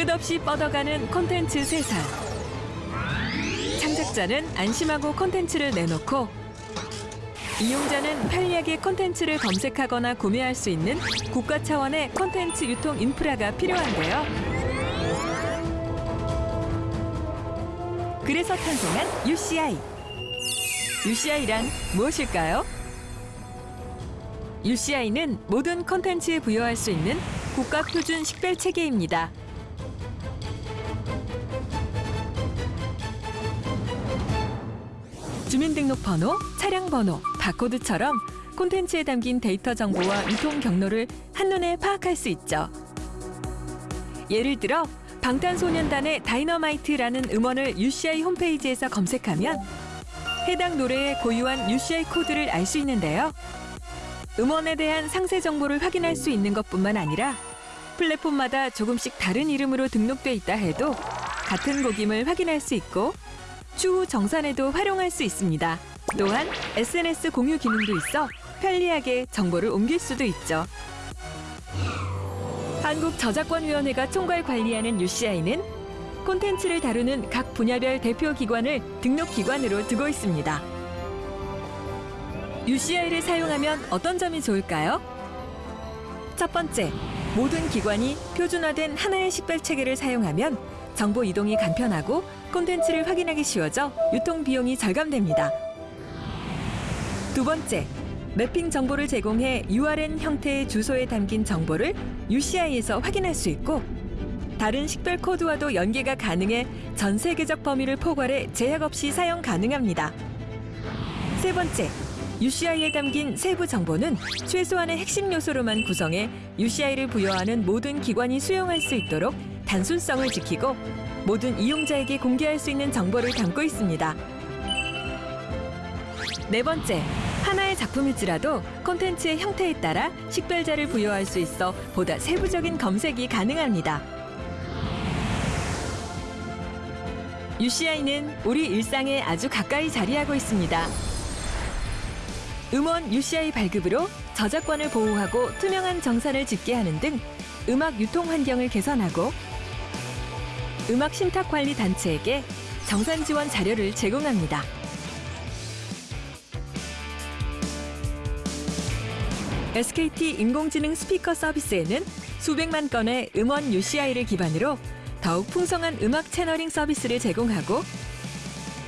끝없이 뻗어가는 콘텐츠 세상. 창작자는 안심하고 콘텐츠를 내놓고 이용자는 편리하게 콘텐츠를 검색하거나 구매할 수 있는 국가 차원의 콘텐츠 유통 인프라가 필요한데요. 그래서 탄생한 UCI. UCI란 무엇일까요? UCI는 모든 콘텐츠에 부여할 수 있는 국가 표준 식별 체계입니다. 주민등록번호, 차량번호, 바코드처럼 콘텐츠에 담긴 데이터 정보와 유통 경로를 한눈에 파악할 수 있죠. 예를 들어 방탄소년단의 다이너마이트라는 음원을 UCI 홈페이지에서 검색하면 해당 노래의 고유한 UCI 코드를 알 수 있는데요. 음원에 대한 상세 정보를 확인할 수 있는 것뿐만 아니라 플랫폼마다 조금씩 다른 이름으로 등록돼 있다 해도 같은 곡임을 확인할 수 있고 추후 정산에도 활용할 수 있습니다. 또한 SNS 공유 기능도 있어 편리하게 정보를 옮길 수도 있죠. 한국저작권위원회가 총괄 관리하는 UCI는 콘텐츠를 다루는 각 분야별 대표 기관을 등록 기관으로 두고 있습니다. UCI를 사용하면 어떤 점이 좋을까요? 첫 번째, 모든 기관이 표준화된 하나의 식별 체계를 사용하면 정보 이동이 간편하고 콘텐츠를 확인하기 쉬워져 유통 비용이 절감됩니다. 두 번째, 매핑 정보를 제공해 URN 형태의 주소에 담긴 정보를 UCI에서 확인할 수 있고 다른 식별 코드와도 연계가 가능해 전 세계적 범위를 포괄해 제약 없이 사용 가능합니다. 세 번째, UCI에 담긴 세부 정보는 최소한의 핵심 요소로만 구성해 UCI를 부여하는 모든 기관이 수용할 수 있도록 단순성을 지키고 모든 이용자에게 공개할 수 있는 정보를 담고 있습니다. 네 번째, 하나의 작품일지라도 콘텐츠의 형태에 따라 식별자를 부여할 수 있어 보다 세부적인 검색이 가능합니다. UCI는 우리 일상에 아주 가까이 자리하고 있습니다. 음원 UCI 발급으로 저작권을 보호하고 투명한 정산을 집계하는 등 음악 유통 환경을 개선하고 음악 신탁 관리 단체에게 정산 지원 자료를 제공합니다. SKT 인공지능 스피커 서비스에는 수백만 건의 음원 UCI를 기반으로 더욱 풍성한 음악 채너링 서비스를 제공하고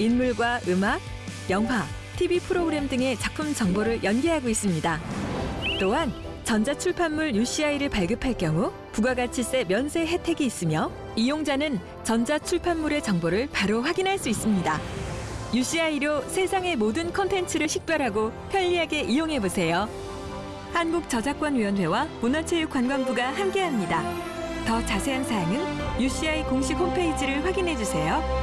인물과 음악, 영화, TV 프로그램 등의 작품 정보를 연계하고 있습니다. 또한 전자출판물 UCI를 발급할 경우 부가가치세 면세 혜택이 있으며 이용자는 전자출판물의 정보를 바로 확인할 수 있습니다. UCI로 세상의 모든 콘텐츠를 식별하고 편리하게 이용해보세요. 한국저작권위원회와 문화체육관광부가 함께합니다. 더 자세한 사항은 UCI 공식 홈페이지를 확인해주세요.